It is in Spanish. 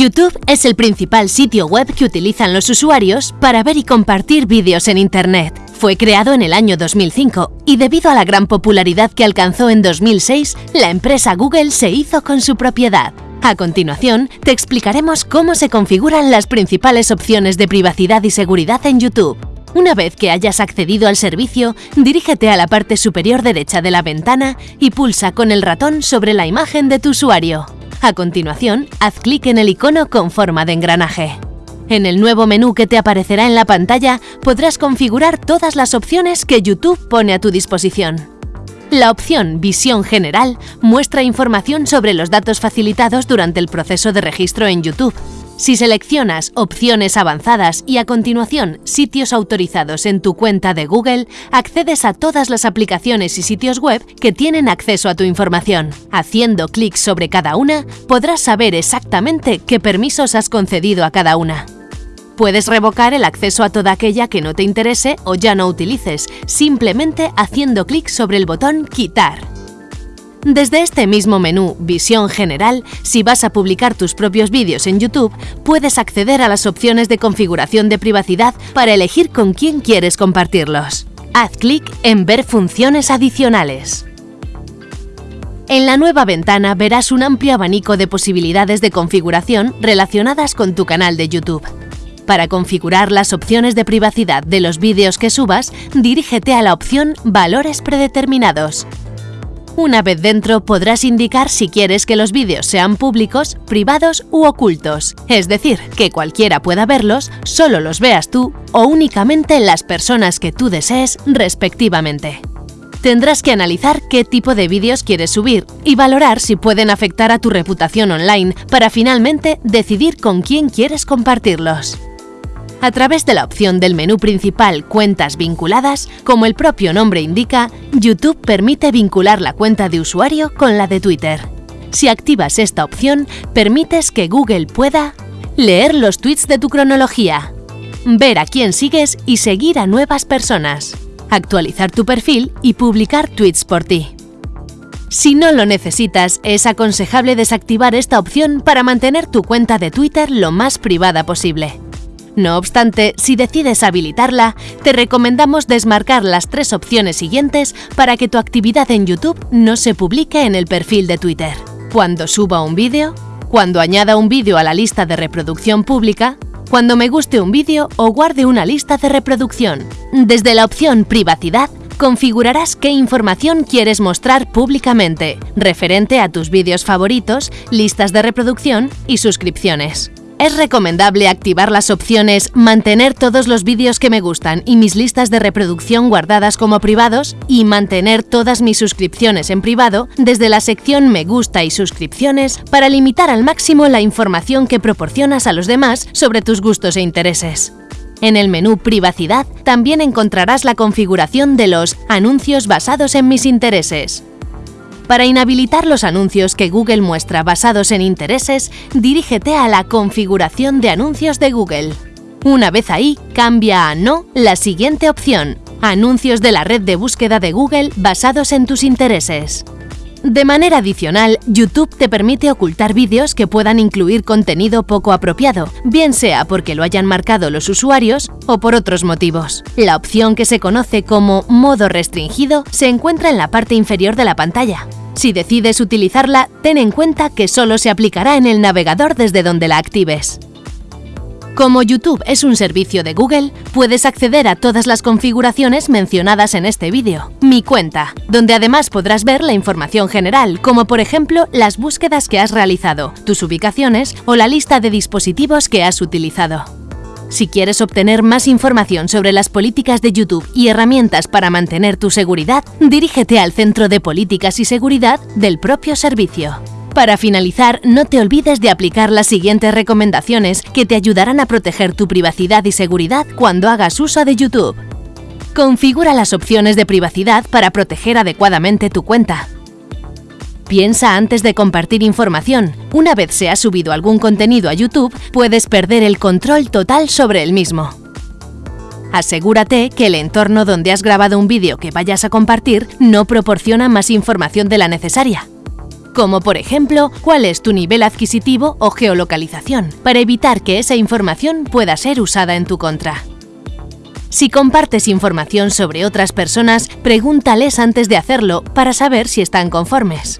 YouTube es el principal sitio web que utilizan los usuarios para ver y compartir vídeos en Internet. Fue creado en el año 2005 y debido a la gran popularidad que alcanzó en 2006, la empresa Google se hizo con su propiedad. A continuación, te explicaremos cómo se configuran las principales opciones de privacidad y seguridad en YouTube. Una vez que hayas accedido al servicio, dirígete a la parte superior derecha de la ventana y pulsa con el ratón sobre la imagen de tu usuario. A continuación, haz clic en el icono con forma de engranaje. En el nuevo menú que te aparecerá en la pantalla podrás configurar todas las opciones que YouTube pone a tu disposición. La opción Visión General muestra información sobre los datos facilitados durante el proceso de registro en YouTube. Si seleccionas Opciones avanzadas y a continuación Sitios autorizados en tu cuenta de Google, accedes a todas las aplicaciones y sitios web que tienen acceso a tu información. Haciendo clic sobre cada una, podrás saber exactamente qué permisos has concedido a cada una. Puedes revocar el acceso a toda aquella que no te interese o ya no utilices, simplemente haciendo clic sobre el botón Quitar. Desde este mismo menú Visión General, si vas a publicar tus propios vídeos en YouTube, puedes acceder a las opciones de configuración de privacidad para elegir con quién quieres compartirlos. Haz clic en Ver funciones adicionales. En la nueva ventana verás un amplio abanico de posibilidades de configuración relacionadas con tu canal de YouTube. Para configurar las opciones de privacidad de los vídeos que subas, dirígete a la opción Valores predeterminados. Una vez dentro podrás indicar si quieres que los vídeos sean públicos, privados u ocultos, es decir, que cualquiera pueda verlos, solo los veas tú o únicamente las personas que tú desees respectivamente. Tendrás que analizar qué tipo de vídeos quieres subir y valorar si pueden afectar a tu reputación online para finalmente decidir con quién quieres compartirlos. A través de la opción del menú principal Cuentas vinculadas, como el propio nombre indica, YouTube permite vincular la cuenta de usuario con la de Twitter. Si activas esta opción, permites que Google pueda leer los tweets de tu cronología, ver a quién sigues y seguir a nuevas personas, actualizar tu perfil y publicar tweets por ti. Si no lo necesitas, es aconsejable desactivar esta opción para mantener tu cuenta de Twitter lo más privada posible. No obstante, si decides habilitarla, te recomendamos desmarcar las tres opciones siguientes para que tu actividad en YouTube no se publique en el perfil de Twitter. Cuando suba un vídeo, cuando añada un vídeo a la lista de reproducción pública, cuando me guste un vídeo o guarde una lista de reproducción. Desde la opción Privacidad, configurarás qué información quieres mostrar públicamente, referente a tus vídeos favoritos, listas de reproducción y suscripciones. Es recomendable activar las opciones Mantener todos los vídeos que me gustan y mis listas de reproducción guardadas como privados y Mantener todas mis suscripciones en privado desde la sección Me gusta y suscripciones para limitar al máximo la información que proporcionas a los demás sobre tus gustos e intereses. En el menú Privacidad también encontrarás la configuración de los anuncios basados en mis intereses. Para inhabilitar los anuncios que Google muestra basados en intereses, dirígete a la configuración de anuncios de Google. Una vez ahí, cambia a No la siguiente opción, anuncios de la red de búsqueda de Google basados en tus intereses. De manera adicional, YouTube te permite ocultar vídeos que puedan incluir contenido poco apropiado, bien sea porque lo hayan marcado los usuarios o por otros motivos. La opción que se conoce como modo restringido se encuentra en la parte inferior de la pantalla. Si decides utilizarla, ten en cuenta que solo se aplicará en el navegador desde donde la actives. Como YouTube es un servicio de Google, puedes acceder a todas las configuraciones mencionadas en este vídeo. Mi cuenta, donde además podrás ver la información general, como por ejemplo las búsquedas que has realizado, tus ubicaciones o la lista de dispositivos que has utilizado. Si quieres obtener más información sobre las políticas de YouTube y herramientas para mantener tu seguridad, dirígete al Centro de Políticas y Seguridad del propio servicio. Para finalizar, no te olvides de aplicar las siguientes recomendaciones que te ayudarán a proteger tu privacidad y seguridad cuando hagas uso de YouTube. Configura las opciones de privacidad para proteger adecuadamente tu cuenta. Piensa antes de compartir información. Una vez se ha subido algún contenido a YouTube, puedes perder el control total sobre el mismo. Asegúrate que el entorno donde has grabado un vídeo que vayas a compartir no proporciona más información de la necesaria. Como por ejemplo cuál es tu nivel adquisitivo o geolocalización, para evitar que esa información pueda ser usada en tu contra. Si compartes información sobre otras personas, pregúntales antes de hacerlo para saber si están conformes.